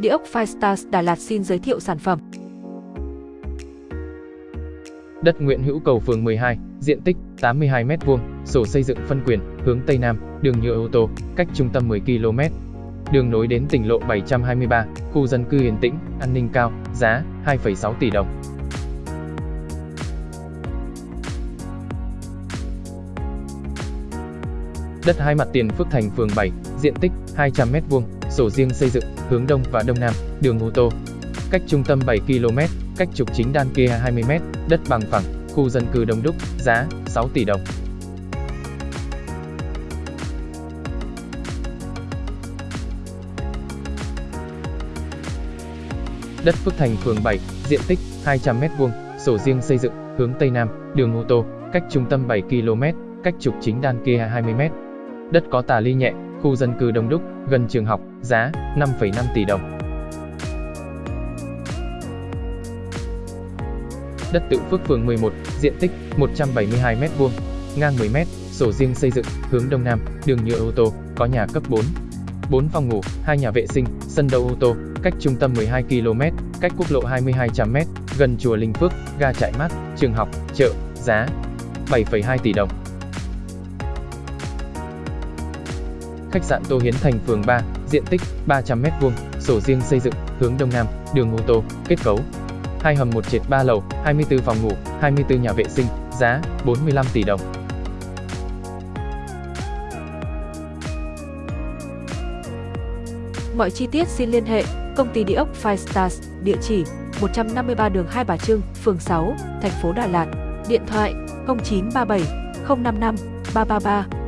Địa ốc Firestars Đà Lạt xin giới thiệu sản phẩm. Đất Nguyễn Hữu Cầu phường 12, diện tích 82 m2, sổ xây dựng phân quyền, hướng Tây Nam, đường nhựa ô tô, cách trung tâm 10 km. Đường nối đến tỉnh lộ 723, khu dân cư yên tĩnh, an ninh cao, giá 2,6 tỷ đồng. Đất hai mặt tiền Phước Thành phường 7, diện tích 200 m2, sổ riêng xây dựng, hướng Đông và Đông Nam, đường ô tô. Cách trung tâm 7 km, cách trục chính đan kia 20 m, đất bằng phẳng, khu dân cư đông đúc, giá 6 tỷ đồng. Đất Phước Thành phường 7, diện tích 200 m2, sổ riêng xây dựng, hướng Tây Nam, đường ô tô, cách trung tâm 7 km, cách trục chính đan kia 20 m. Đất có tà ly nhẹ, khu dân cư đông đúc, gần trường học, giá 5,5 tỷ đồng. Đất tự Phước phường 11, diện tích 172 m2, ngang 10 m, sổ riêng xây dựng, hướng đông nam, đường nhựa ô tô, có nhà cấp 4. 4 phòng ngủ, 2 nhà vệ sinh, sân đậu ô tô, cách trung tâm 12 km, cách quốc lộ 2200 m, gần chùa Linh Phước, ga chạy mát, trường học, chợ, giá 7,2 tỷ đồng. Khách sạn Tô Hiến Thành phường 3, diện tích 300 m2, sổ riêng xây dựng, hướng đông nam, đường ô tô, kết cấu. Hai hầm một trệt 3 lầu, 24 phòng ngủ, 24 nhà vệ sinh, giá 45 tỷ đồng. Mọi chi tiết xin liên hệ công ty địa ốc Five Stars, địa chỉ 153 đường Hai Bà Trưng, phường 6, thành phố Đà Lạt, điện thoại 0937 055 333